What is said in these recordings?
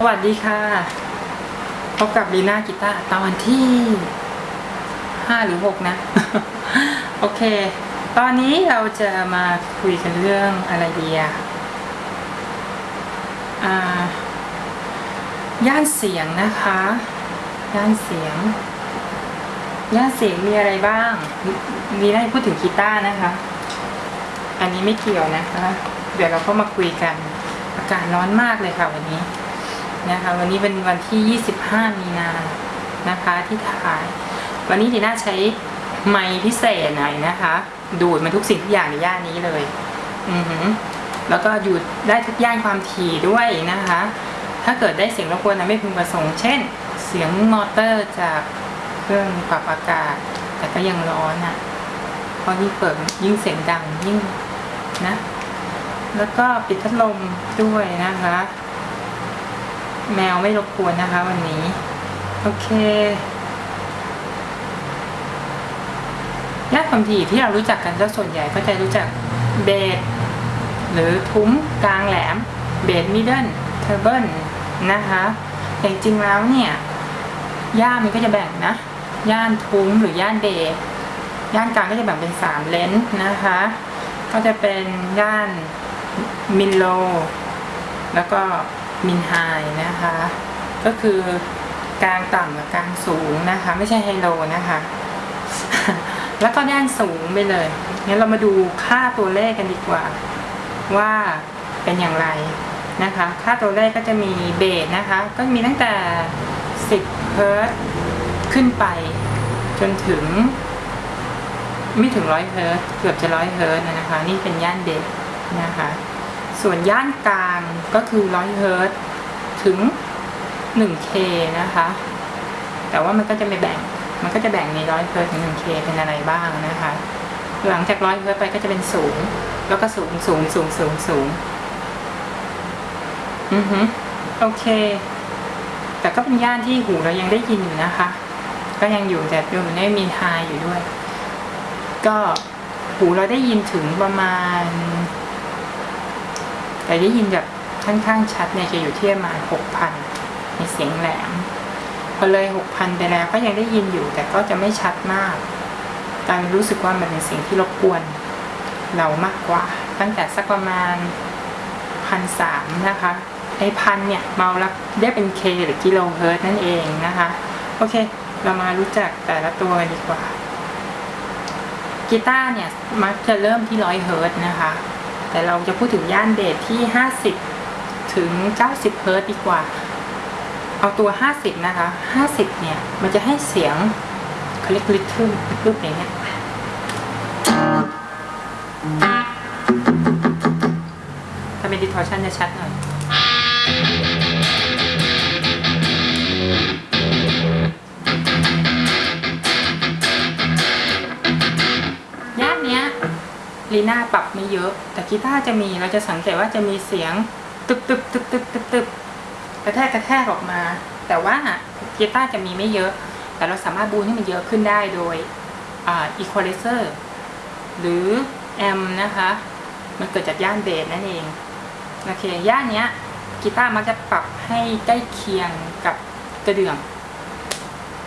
สวัสดีค่ะ พบกับลีน่ากีตาร์ตอนที่ห้าหรือหกนะ โอเค ตอนนี้เราจะมาคุยกันเรื่องอะไรดีอะย่านเสียงนะคะ ย่านเสียง ย่านเสียงมีอะไรบ้างลีน่าพูดถึงกีตาร์นะคะ อันนี้ไม่เกี่ยวนะคะ เดี๋ยวเราก็มาคุยกัน อากาศร้อนมากเลยค่ะวันนี้ นะคะ วันนี้เป็นวันที่ 25 มีนานะคะที่ถ่าย วันนี้ดีน่าใช้ไมค์พิเศษหน่อยนะคะ ดูดมันทุกสิ่งทุกอย่างในย่านนี้เลย อือหือแล้วก็อยู่ได้ทุกย่านความถี่ด้วยนะคะ ถ้าเกิดได้เสียงรบกวนนะไม่พึงประสงค์ เช่น เสียงมอเตอร์จากเครื่องปรับอากาศ แต่ก็ยังร้อนอะเพราะยิ่งเปิดยิ่งเสียงดังยิ่งนะ แล้วก็ปิดพัดลมด้วยนะคะ แมวไม่รบกวนนะคะ วันนี้ โอเคย่านความถี่ที่เรารู้จักกันก็ส่วนใหญ่ก็จะรู้จักเบสหรือทุ้มกลางแหลม bass middle treble นะคะแต่จริงแล้วเนี่ยย่านมันก็จะแบ่งนะ ย่านทุ้มหรือย่านเบสย่านกลางก็จะแบ่งเป็นสามเลนส์นะคะ ก็จะเป็นย่านมินโล แล้วก็ มินไฮนะคะ ก็คือกลางต่ำกับกลางสูงนะคะ ไม่ใช่ไฮโลนะคะ แล้วก็ย่านสูงไปเลยงั้นเรามาดูค่าตัวเลขกันดีกว่า ว่าเป็นอย่างไรนะคะ ค่าตัวเลขก็จะมีเบสนะคะ ก็มีตั้งแต่ 10เฮิรตซ์ขึ้นไป จนถึง ไม่ถึงร้อยเฮิรตซ์เกือบจะร้อยเฮิรตซ์นะคะ นี่เป็นย่านเด็กนะคะ ส่วนย่านกลางก็คือร้อยเฮิรตซ์ถึง 1K นะคะ แต่ว่ามันก็จะไม่แบ่ง มันก็จะแบ่งในร้อยเฮิรตซ์ถึง 1K เป็นอะไรบ้างนะคะ หลังจากร้อยเฮิรตซ์ไปก็จะเป็นสูง แล้วก็สูงสูงสูงสูงสูงอือฮึโอเค แต่ก็เป็นย่านที่หูเรายังได้ยินอยู่นะคะ ก็ยังอยู่แต่อยู่ในมีไฮอยู่ด้วย ก็หูเราได้ยินถึงประมาณ แต่ได้ยินแบบค่อนข้างชัดเนี่ยจะอยู่ที่ประมาณหกพันในเสียงแหลมพอเลยหกพันไปแล้วก็ยังได้ยินอยู่ แต่ก็จะไม่ชัดมากการรู้สึกว่ามันเป็นเสียงที่รบกวน เรามากกว่า ตั้งแต่สักประมาณพันสามนะคะไอพันเนี่ยเมาแล้วได้เป็น K หรือกิโลเฮิรตซ์นั่นเองนะคะ โอเค เรามารู้จักแต่ละตัวดีกว่ากีตาร์เนี่ยมักจะเริ่มที่ร้อยเฮิรตซ์นะคะ แต่เราจะพูดถึงย่านเดทที่ 50 ถึง 90 เฮิรตซ์ดีกว่า เอาตัว 50 นะคะ 50 เนี่ย มันจะให้เสียงเขาเรียกลิทึมรูปอย่างเงี้ยถ้าเป็นดิทอร์ชันจะชัดหน่อย ลีน่าปรับไม่เยอะ แต่กีตาร์จะมีเราจะสังเกตว่าจะมีเสียงตึบตึบตึบตึบตึบตึบกระแทกกระแทกออกมา แต่ว่ากีตาร์จะมีไม่เยอะ แต่เราสามารถบูนให้มันเยอะขึ้นได้โดยอีควอไลเซอร์หรือแอมนะคะ มันเกิดจากย่านเบสนั่นเองโอเคย่านเนี้ยกีตาร์มักจะปรับให้ใกล้เคียงกับกระเดื่อง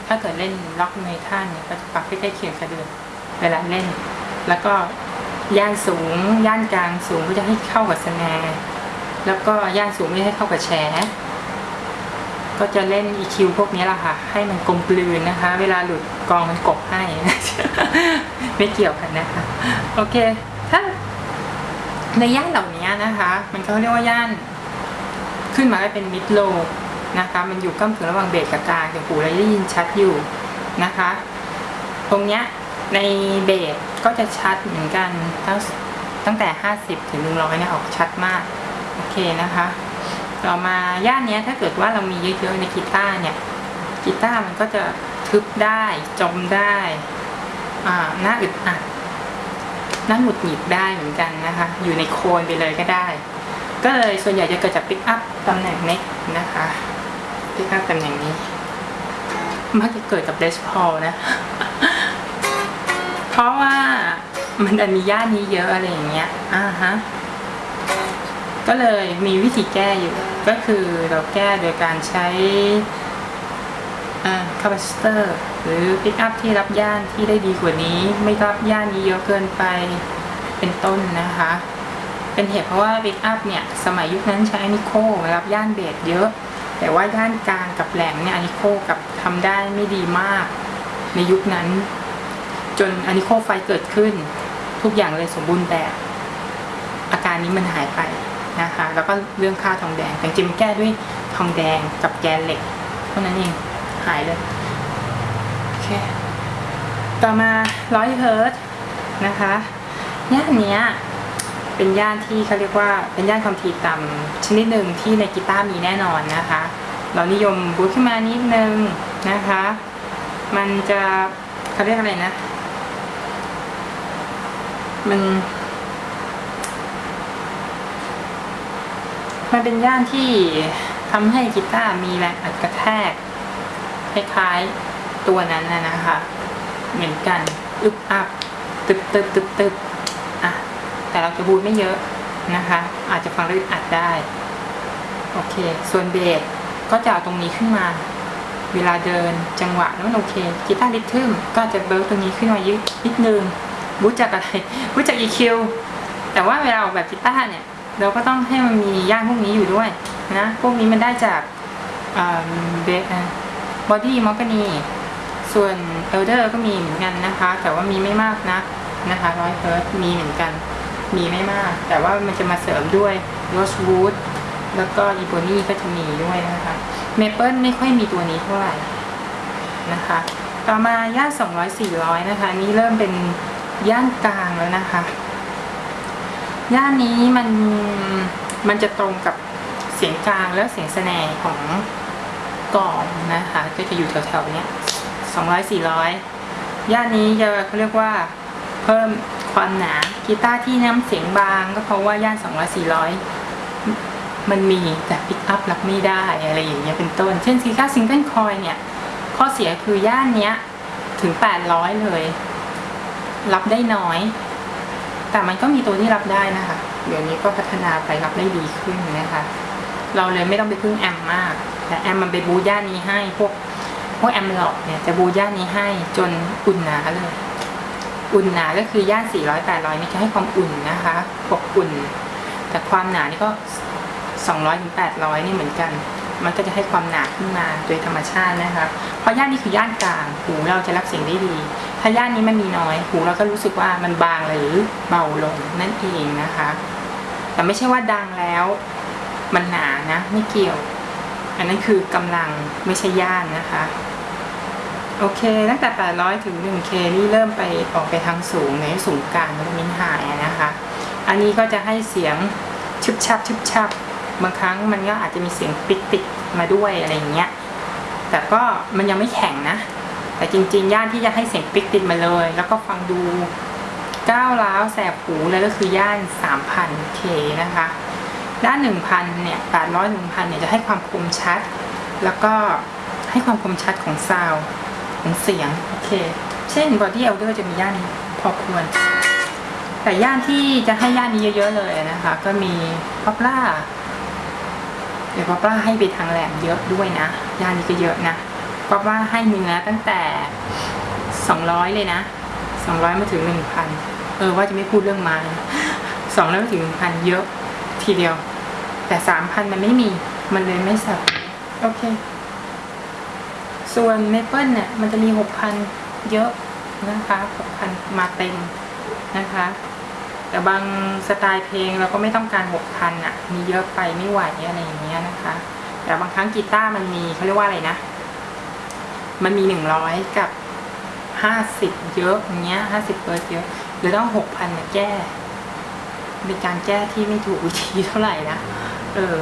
ถ้าเกิดเล่นล็อกเมทัลเนี่ยก็จะปรับให้ใกล้เคียงกระเดื่องเวลาเล่น แล้วก็ ย่านสูง ย่านกลางสูงก็จะให้เข้ากับสนร์แล้วก็ย่านสูงไม่ให้เข้ากับแชร์ก็จะเล่น EQ พวกนี้แหละค่ะ ให้มันกลมกลืนนะคะ เวลาหลุดกองมันกบให้ ไม่เกี่ยวกันนะคะ โอเค ถ้าในย่านเหล่านี้นะคะ มันเขาเรียกว่าย่าน ขึ้นมาได้เป็นมิดโลนะคะ มันอยู่ก้ามถึงระหว่างเบสกับกลางแต่หูเราได้ยินชัดอยู่นะคะ ตรงเนี้ย ในเบสก็จะชัดเหมือนกันตั้งตั้งแต่ 50 ถึง 100เนี่ยออกชัดมาก โอเคนะคะ ต่อมาย่านนี้ถ้าเกิดว่าเรามีเยอะๆในกีตาร์เนี่ยกีตาร์มันก็จะทึบได้จมได้อ่าหน้าอึดอัดหน้าหงุดหงิดได้เหมือนกันนะคะ อยู่ในโคนไปเลยก็ได้ ก็เลยส่วนใหญ่จะเกิดจากปิกอัพตำแหน่ง neckนะคะปิกอัพตำแหน่งนี้มักจะเกิดกับ Les Paul นะ เพราะว่ามันดันมีย่านนี้เยอะอะไรอย่างเงี้ย อ่าฮะ ก็เลยมีวิธีแก้อยู่ ก็คือเราแก้โดยการใช้ capacitor หรือปิกอัพที่รับย่านที่ได้ดีกว่านี้ ไม่รับย่านนี้เยอะเกินไปเป็นต้นนะคะ เป็นเหตุเพราะว่าปิกอัพเนี่ย สมัยยุคนั้นใช้ alnico รับย่านเบสเยอะ แต่ว่าย่านกลางกับแหลมเนี่ย alnico กลับทำได้ไม่ดีมากในยุคนั้น จน alnico five เกิดขึ้น ทุกอย่างเลยสมบูรณ์แบบ อาการนี้มันหายไปนะคะ แล้วก็เรื่องค่าทองแดงแต่จริงแก้ด้วยทองแดงกับแกนเหล็กเท่านั้นเองหายเลยโอเคต่อมาร้อยเฮิร์ตนะคะย่านเนี้ยเป็นย่านที่เขาเรียกว่าเป็นย่านความถี่ต่ำชนิดหนึ่งที่ในกีตาร์มีแน่นอนนะคะ เรานิยมบูทขึ้นมานิดนึงนะคะ มันจะเขาเรียกอะไรนะ มัน มันเป็นย่านที่ทำให้กีตาร์มีแรงอัดกระแทก คล้ายๆตัวนั้นนะคะ เหมือนกัน อึบอับตึบตึบตึบตึบอะ แต่เราจะบูทไม่เยอะนะคะ อาจจะฟังแล้วอึดอัดได้ โอเค ส่วนเบสก็จะเอาตรงนี้ขึ้นมาเวลาเดินจังหวะแล้วมันโอเคกีตาร์ริทึมก็จะเบิร์ตรงนี้ขึ้นมายึดนิดนึง บูทจากอะไรบูทจาก EQ แต่ว่าเวลาออกแบบกีตาร์เนี่ย เราก็ต้องให้มันมีย่านพวกนี้อยู่ด้วยนะ พวกนี้มันได้จากเบสบอดี้มอ g กานีส่วนเอลเดอร์ก็มีเหมือนกันนะคะ แต่ว่ามีไม่มากนะนะคะร้อยเฮิร์ตมีเหมือนกัน มีไม่มาก แต่ว่ามันจะมาเสริมด้วย rosewood แล้วก็ ebony ก็จะมีด้วยนะคะเมเปิลไม่ค่อยมีตัวนี้เท่าไหร่นะคะ ต่อมาย่าน200 400 นะคะ นี่เริ่มเป็น ย่านกลางแล้วนะคะ ย่านนี้มันมันจะตรงกับเสียงกลางและเสียง snare ของกลองนะคะ ก็จะอยู่แถวๆนี้ย200 400ย่านนี้จะเขาเรียกว่าเพิ่มความหนากีตาร์ที่น้ำเสียงบางก็เพราะว่าย่าน200 400มันมีแต่ปิกอัพรับไม่ได้อะไรอย่างเงี้ยเป็นต้น เช่นกีตาร์ single coil เนี่ย ข้อเสียคือย่านเนี้ยถึง 800 เลย รับได้น้อย แต่มันก็มีตัวที่รับได้นะคะ เดี๋ยวนี้ก็พัฒนาไปรับได้ดีขึ้นนะคะ เราเลยไม่ต้องไปพึ่งแอมมาก แต่แอมมันไปบูย่านนี้ให้พวกพวกแอมหลอกเนี่ยจะบูย่านนี้ให้จนอุ่นหนาเลย อุ่นหนาก็คือย่าน 400 800 นี่จะให้ความอุ่นนะคะปกอุ่น แต่ความหนานี่ก็ 200ถึง800 นี่เหมือนกัน มันก็จะให้ความหนาขึ้นมาโดยธรรมชาตินะคะเพราะย่านนี้คือย่านกลาง หูเราจะรับเสียงได้ดี ถ้าย่านนี้มันมีน้อย หูเราก็รู้สึกว่ามันบางหรือเบาลงนั่นเองนะคะ แต่ไม่ใช่ว่าดังแล้ว มันหนานะ ไม่เกี่ยว อันนั้นคือกำลังไม่ใช่ย่านนะคะโอเค ตั้งแต่ 800 ถึง 1K นี่เริ่มไปออกไปทางสูงในสูงกลางแล้วมินหายนะคะ อันนี้ก็จะให้เสียงชึบชับชึบชับ บางครั้งมันก็อาจจะมีเสียงปิดปิดมาด้วยอะไรอย่างเงี้ย แต่ก็มันยังไม่แข็งนะ แต่จริงๆ ย่านที่จะให้เสียงปิกติดมาเลย แล้วก็ฟังดูก้าวร้าวแสบหูเลยก็คือย่าน 3,000 K นะคะ ด้าน 1,000 เนี่ย 800 1,000 เนี่ยจะให้ความคมชัด แล้วก็ให้ความคมชัดของซาวของเสียง โอเค เช่น Body Elder จะมีย่านนี้พอควร แต่ย่านที่จะให้ย่านนี้เยอะๆเลยนะคะ ก็มี poplar เดี๋ยว poplar ให้ไปทางแหลมเยอะด้วยนะย่านนี้ก็เยอะนะ poplar ให้เนื้อตั้งแต่200เลยนะ200มาถึง1,000เออว่าจะไม่พูดเรื่องไม้200มาถึง1,000เยอะทีเดียว แต่3,000มันไม่มีมันเลยไม่สับโอเค ส่วนเมเปิลเนี่ยมันจะมี6,000เยอะนะคะ6,000มาเต็มนะคะ แต่บางสไตล์เพลงเราก็ไม่ต้องการ6,000อะ มีเยอะไปไม่ไหวอะไรอย่างเงี้ยนะคะ แต่บางครั้งกีตาร์มันมีเขาเรียกว่าอะไรนะ มันมี100กับ50เยอะอย่างเงี้ย50เปอร์เยอะหรือต้อง6,000มาแก้เป็นการแก้ที่ไม่ถูกวิธีเท่าไหร่นะเออ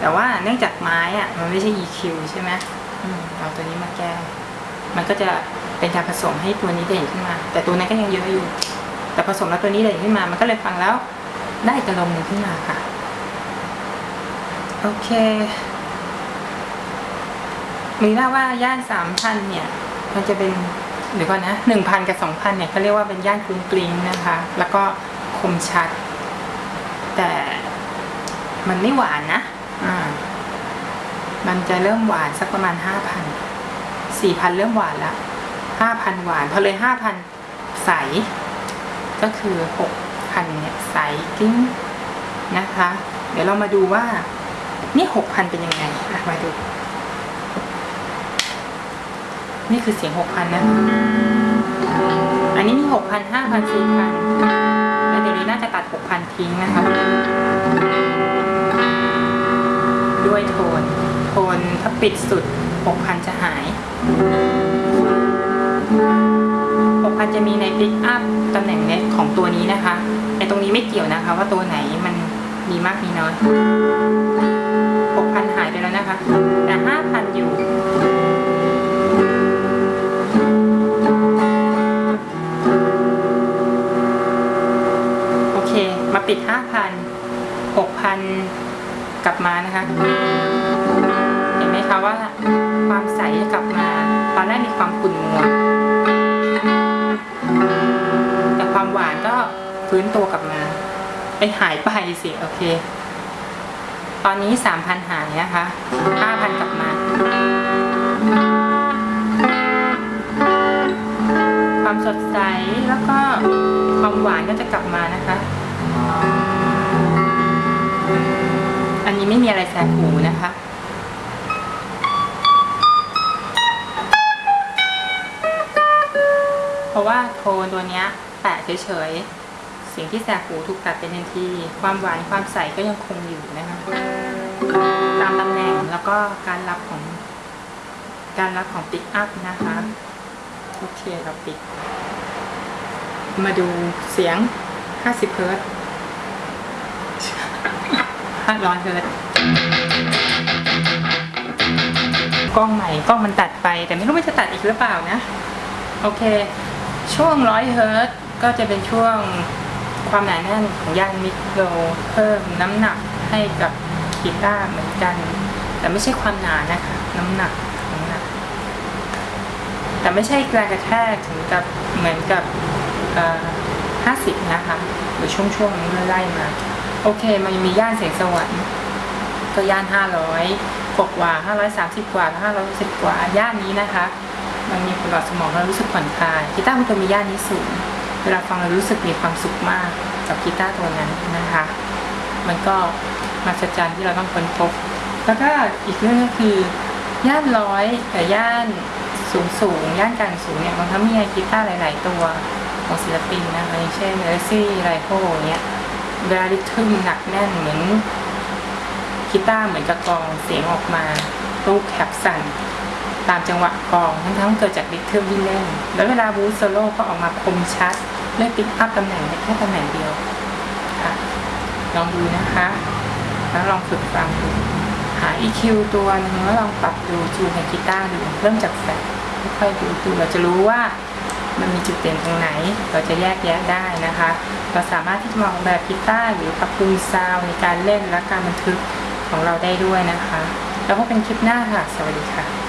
แต่ว่าเนื่องจากไม้อะ มันไม่ใช่ EQ ใช่ไหมอมเอาตัวนี้มาแก้ มันก็จะเป็นการผสมให้ตัวนี้เด่นขึ้นมา แต่ตัวนั้นก็ยังเยอะอยู่ แต่ผสมแล้วตัวนี้เด่นขึ้นมา มันก็เลยฟังแล้วได้กอารมหนึ่งขึ้นมาค่ะ โอเคมีว่าว่าย่านสามพันเนี่ย มันจะเป็นเดี๋ยวก่อนนะหนึ่งพันกับสองพันเนี่ยเขาเรียกว่าเป็นย่านกรุงกริงนะคะ แล้วก็คมชัด แต่มันไม่หวานนะ อ่า มันจะเริ่มหวานสักประมาณห้าพันสี่พันเริ่มหวานละห้าพันหวาน พอเลยห้าพันใส ก็คือหกพันเนี่ยใสกิ้งนะคะ เดี๋ยวเรามาดูว่านี่หกพันเป็นยังไงมาดู นี่คือเสียงหกพันะ อันนี้มีหกพันห้าพันสี่พันแล้วเดี๋ยวนี้น่าจะตัดหกพันทิ้งนะคะ ด้วยโทน โทนถ้าปิดสุด6,000 จะหาย 6,000จะมีในปิกอัพตำแหน่งเน็ตของตัวนี้นะคะไอตรงนี้ไม่เกี่ยวนะคะ ว่าตัวไหนมันมีมากมีน้อย6,000 หายไปแล้วนะคะ แต่ 5,000 อยู่โอเค มาปิด 5,000 6,000 กลับมานะคะ เห็นไหมคะว่าความใสกลับมา ตอนแรกมีความขุ่นมัว แต่ความหวานก็ฟื้นตัวกลับมาไอหายไปสิโอเค ตอนนี้สามพันหายนะคะห้าพันกลับมา ความสดใสแล้วก็ความหวานก็จะกลับมานะคะ อันนี้ไม่มีอะไรแสบหูนะคะ เพราะว่าโทนตัวนี้แปะเฉยๆสิ่งที่แสบหูถูกตัดเป็นทันที ความหวานความใสก็ยังคงอยู่นะคะตามตำแหน่งแล้วก็การรับของ การรับของปิกอัพนะคะโอเคเราปิด มาดูเสียง 50 เฮิร์ตซ์500เฮิร์ตกล้องใหม่กล้องมันตัดไป แต่ไม่รู้มันจะตัดอีกหรือเปล่านะ โอเค ช่วงร้อยเฮิร์ตก็จะเป็นช่วงความหนาแน่นของย่านมิโครเพิ่มน้ำหนักให้กับกีตาร์เหมือนกัน แต่ไม่ใช่ความหนานะคะ น้ำหนักน้ำหนัก แต่ไม่ใช่แรงกระแทกถึงกับเหมือนกับห้าสิบนะคะหรือช่วงช่วงๆนี้ไล่มา โอเค มันมีย่านเสียงสวรรค์ก็ย่านห้าร้อยกว่าห้าร้อยสามสิบกว่าห้าร้อยสิบกว่าย่านนี้นะคะ มันมีผลต่อสมองเรารู้สึกผ่อนคลายกีตาร์มันจะมีย่านนี้สูงเวลาฟังเรารู้สึกมีความสุขมากกับกีตาร์ตัวนั้นนะคะ มันก็มาสจรรย์ที่เราต้องค้นพบ แล้วก็อีกเรื่องก็คือย่านร้อยกับย่านสูงสูงย่านกลางสูงเนี่ยบางครั้งมีกีตาร์หลาย ๆ ตัวของศิลปินนะคะอย่างเช่นเอซี่ไรโฮเนี่ยเวลาริทึมหนักแน่นเหมือนกีตาร์เหมือนกับกองเสียงออกมาลูกแคปสั่น ตามจังหวะกองทั้งทั้งๆเกิดจากริทึมที่เล่น แล้วเวลา boost solo ก็ออกมาคมชัดเลือกปิกอัพตำแหน่งแค่ตำแหน่งเดียวค่ะลองดูนะคะ แล้วลองฝึกฟังดูหา EQ ตัวนึงแล้วลองปรับดูจูนกับกีตาร์ดูเริ่มจากแฟลตค่อยๆดูดูเราจะรู้ว่ามันมีจุดเด่นตรงไหน เราจะแยกแยะได้นะคะ เราสามารถที่จะมองแบบกีตาร์หรือปรับปรุงซาวในการเล่นและการบันทึกของเราได้ด้วยนะคะ แล้วพบเป็นคลิปหน้าค่ะ สวัสดีค่ะ